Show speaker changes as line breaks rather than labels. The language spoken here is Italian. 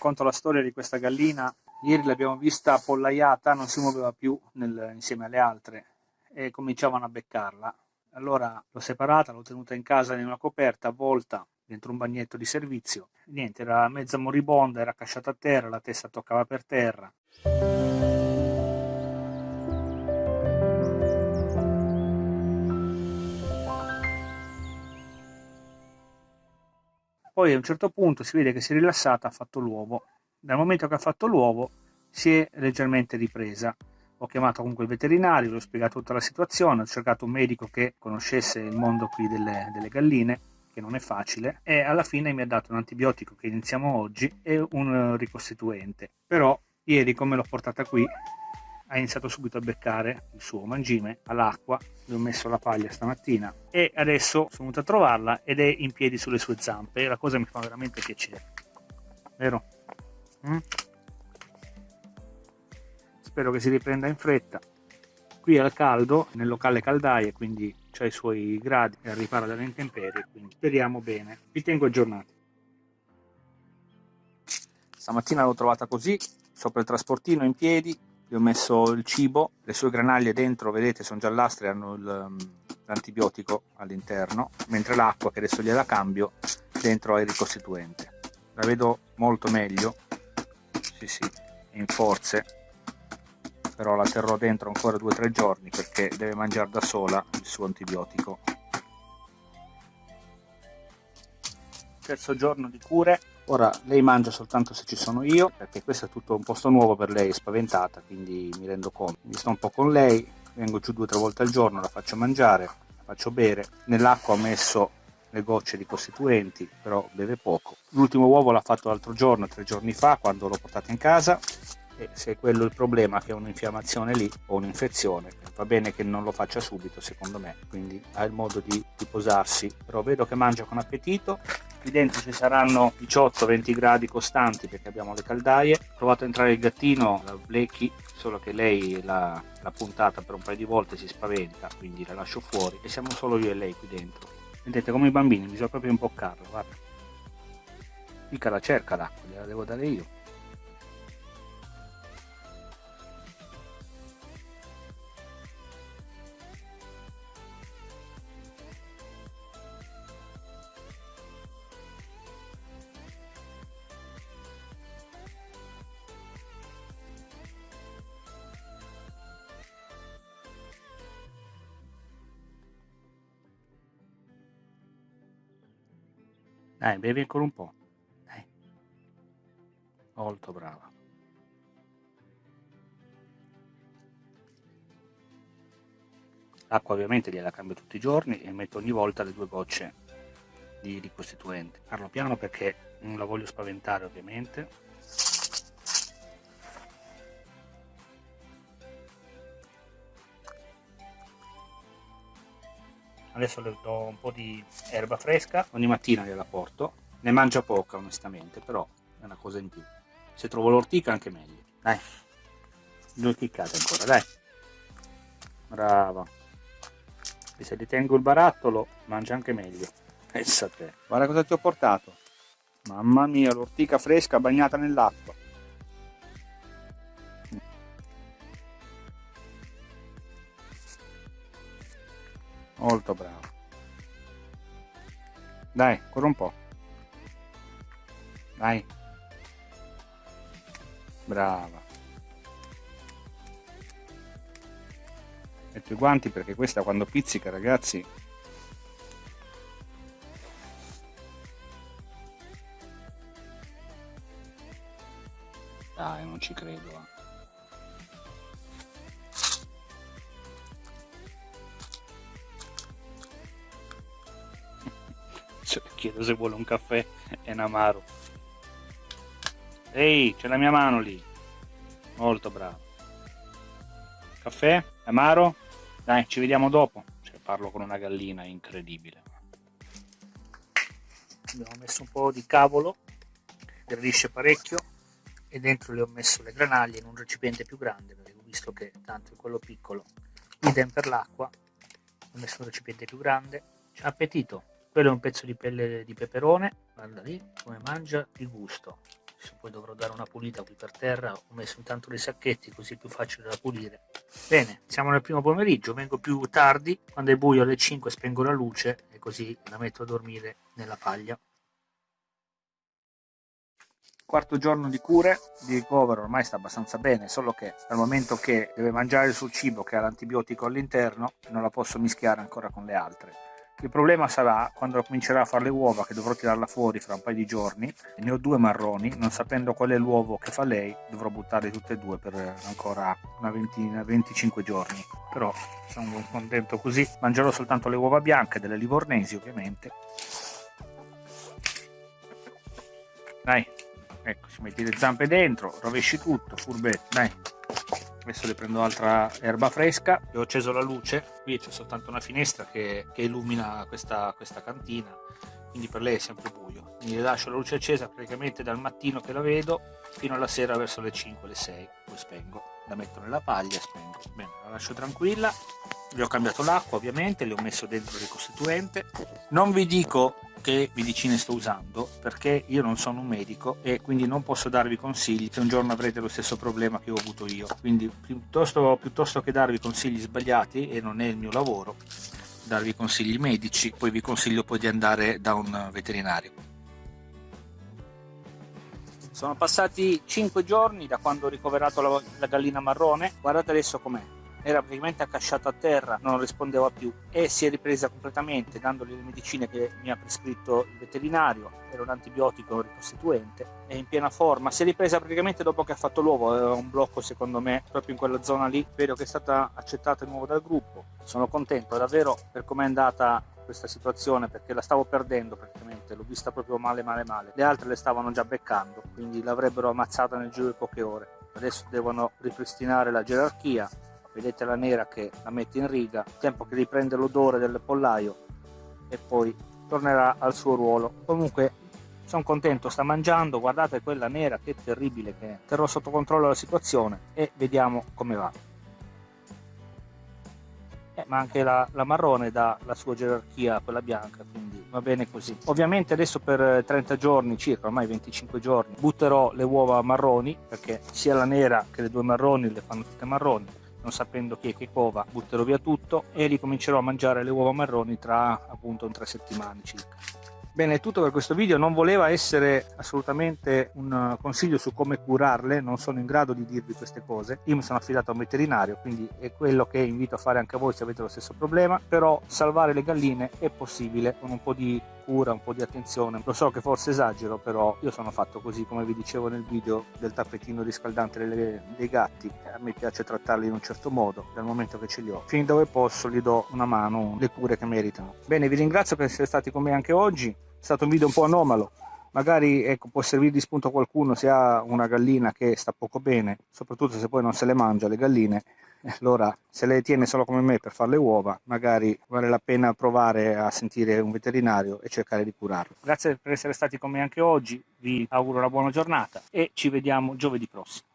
racconto la storia di questa gallina. Ieri l'abbiamo vista appollaiata, non si muoveva più nel, insieme alle altre e cominciavano a beccarla. Allora l'ho separata, l'ho tenuta in casa in una coperta avvolta dentro un bagnetto di servizio. Niente, era mezza moribonda, era casciata a terra, la testa toccava per terra. Poi a un certo punto si vede che si è rilassata, ha fatto l'uovo. Dal momento che ha fatto l'uovo si è leggermente ripresa. Ho chiamato comunque il veterinario, gli ho spiegato tutta la situazione, ho cercato un medico che conoscesse il mondo qui delle, delle galline, che non è facile, e alla fine mi ha dato un antibiotico che iniziamo oggi e un ricostituente. Però ieri come l'ho portata qui ha iniziato subito a beccare il suo mangime all'acqua, gli ho messo la paglia stamattina e adesso sono venuto a trovarla ed è in piedi sulle sue zampe e la cosa mi fa veramente piacere. Vero? Mm? Spero che si riprenda in fretta. Qui al caldo, nel locale caldaie, quindi ha i suoi gradi e ripara dalle intemperie, quindi speriamo bene. Vi tengo aggiornati. Stamattina l'ho trovata così, sopra il trasportino in piedi, gli ho messo il cibo, le sue granaglie dentro, vedete, sono giallastre, hanno um, l'antibiotico all'interno, mentre l'acqua, che adesso gliela cambio, dentro ha il ricostituente. La vedo molto meglio, sì sì, in forze, però la terrò dentro ancora 2-3 giorni perché deve mangiare da sola il suo antibiotico. Terzo giorno di cure, Ora lei mangia soltanto se ci sono io, perché questo è tutto un posto nuovo per lei, è spaventata, quindi mi rendo conto. Mi sto un po' con lei, vengo giù due o tre volte al giorno, la faccio mangiare, la faccio bere. Nell'acqua ho messo le gocce di costituenti, però beve poco. L'ultimo uovo l'ha fatto l'altro giorno, tre giorni fa, quando l'ho portata in casa. E se è quello il problema, che è un'infiammazione lì o un'infezione, va bene che non lo faccia subito, secondo me. Quindi ha il modo di, di posarsi. Però vedo che mangia con appetito qui dentro ci saranno 18-20 gradi costanti perché abbiamo le caldaie. Ho provato a entrare il gattino la Blecky solo che lei l'ha puntata per un paio di volte si spaventa quindi la lascio fuori. E siamo solo io e lei qui dentro. Vedete come i bambini bisogna proprio imboccarla guarda. Mica la cerca l'acqua gliela devo dare io Dai, bevi ancora un po'. Dai. Molto brava. L'acqua ovviamente gliela cambio tutti i giorni e metto ogni volta le due gocce di ricostituente. Parlo piano perché non la voglio spaventare ovviamente. Adesso le do un po' di erba fresca. Ogni mattina gliela porto. Ne mangia poca onestamente però è una cosa in più. Se trovo l'ortica anche meglio. Dai. Due chiccate ancora dai. Brava. E se gli tengo il barattolo mangia anche meglio. Pensa a te. Guarda cosa ti ho portato. Mamma mia l'ortica fresca bagnata nell'acqua molto bravo. Dai ancora un po' dai. Brava. Metto i guanti perché questa quando pizzica ragazzi dai non ci credo eh. chiedo se vuole un caffè e un amaro. Ehi c'è la mia mano lì. Molto bravo. Caffè amaro? Dai ci vediamo dopo. Cioè, parlo con una gallina incredibile. Abbiamo messo un po' di cavolo gradisce parecchio e dentro le ho messo le granaglie in un recipiente più grande perché ho visto che tanto in quello piccolo idem per l'acqua ho messo un recipiente più grande. Appetito quello è un pezzo di pelle di peperone guarda lì come mangia il gusto. Poi dovrò dare una pulita qui per terra ho messo intanto dei sacchetti così è più facile da pulire. Bene siamo nel primo pomeriggio vengo più tardi quando è buio alle 5 spengo la luce e così la metto a dormire nella paglia. Quarto giorno di cure di ricovero ormai sta abbastanza bene solo che dal momento che deve mangiare suo cibo che ha l'antibiotico all'interno non la posso mischiare ancora con le altre il problema sarà quando comincerà a fare le uova che dovrò tirarla fuori fra un paio di giorni. Ne ho due marroni non sapendo qual è l'uovo che fa lei dovrò buttarle tutte e due per ancora una ventina 25 giorni. Però sono contento così. Mangerò soltanto le uova bianche delle livornesi ovviamente. Dai ecco si metti le zampe dentro rovesci tutto furbetto dai adesso le prendo altra erba fresca. Ho acceso la luce. Qui c'è soltanto una finestra che, che illumina questa, questa, cantina. Quindi per lei è sempre buio. Quindi le lascio la luce accesa praticamente dal mattino che la vedo fino alla sera verso le 5 le 6 poi spengo. La metto nella paglia e spengo. Bene la lascio tranquilla. Gli ho cambiato l'acqua ovviamente le ho messo dentro il ricostituente. Non vi dico che medicine sto usando perché io non sono un medico e quindi non posso darvi consigli se un giorno avrete lo stesso problema che ho avuto io. Quindi piuttosto, piuttosto che darvi consigli sbagliati e non è il mio lavoro darvi consigli medici poi vi consiglio poi di andare da un veterinario. Sono passati 5 giorni da quando ho ricoverato la, la gallina marrone. Guardate adesso com'è era praticamente accasciato a terra, non rispondeva più e si è ripresa completamente dandogli le medicine che mi ha prescritto il veterinario, era un antibiotico ricostituente, è in piena forma, si è ripresa praticamente dopo che ha fatto l'uovo, aveva un blocco secondo me proprio in quella zona lì, vedo che è stata accettata di nuovo dal gruppo, sono contento davvero per come è andata questa situazione perché la stavo perdendo praticamente, l'ho vista proprio male male male, le altre le stavano già beccando, quindi l'avrebbero ammazzata nel giro di poche ore, adesso devono ripristinare la gerarchia vedete la nera che la mette in riga tempo che riprende l'odore del pollaio e poi tornerà al suo ruolo. Comunque sono contento sta mangiando guardate quella nera che terribile che è. Terrò sotto controllo la situazione e vediamo come va. Eh, ma anche la, la marrone dà la sua gerarchia a quella bianca quindi va bene così. Ovviamente adesso per 30 giorni circa ormai 25 giorni butterò le uova marroni perché sia la nera che le due marroni le fanno tutte marroni non sapendo chi è che cova butterò via tutto e ricomincerò a mangiare le uova marroni tra appunto tre settimane circa Bene, è tutto per questo video, non voleva essere assolutamente un consiglio su come curarle, non sono in grado di dirvi queste cose. Io mi sono affidato a un veterinario, quindi è quello che invito a fare anche a voi se avete lo stesso problema, però salvare le galline è possibile con un po' di cura, un po' di attenzione. Lo so che forse esagero, però io sono fatto così, come vi dicevo nel video del tappetino riscaldante delle, dei gatti. A me piace trattarli in un certo modo, dal momento che ce li ho. Fin dove posso gli do una mano, le cure che meritano. Bene, vi ringrazio per essere stati con me anche oggi è stato un video un po' anomalo magari ecco, può servire di spunto a qualcuno se ha una gallina che sta poco bene soprattutto se poi non se le mangia le galline allora se le tiene solo come me per fare le uova magari vale la pena provare a sentire un veterinario e cercare di curarlo. Grazie per essere stati con me anche oggi vi auguro una buona giornata e ci vediamo giovedì prossimo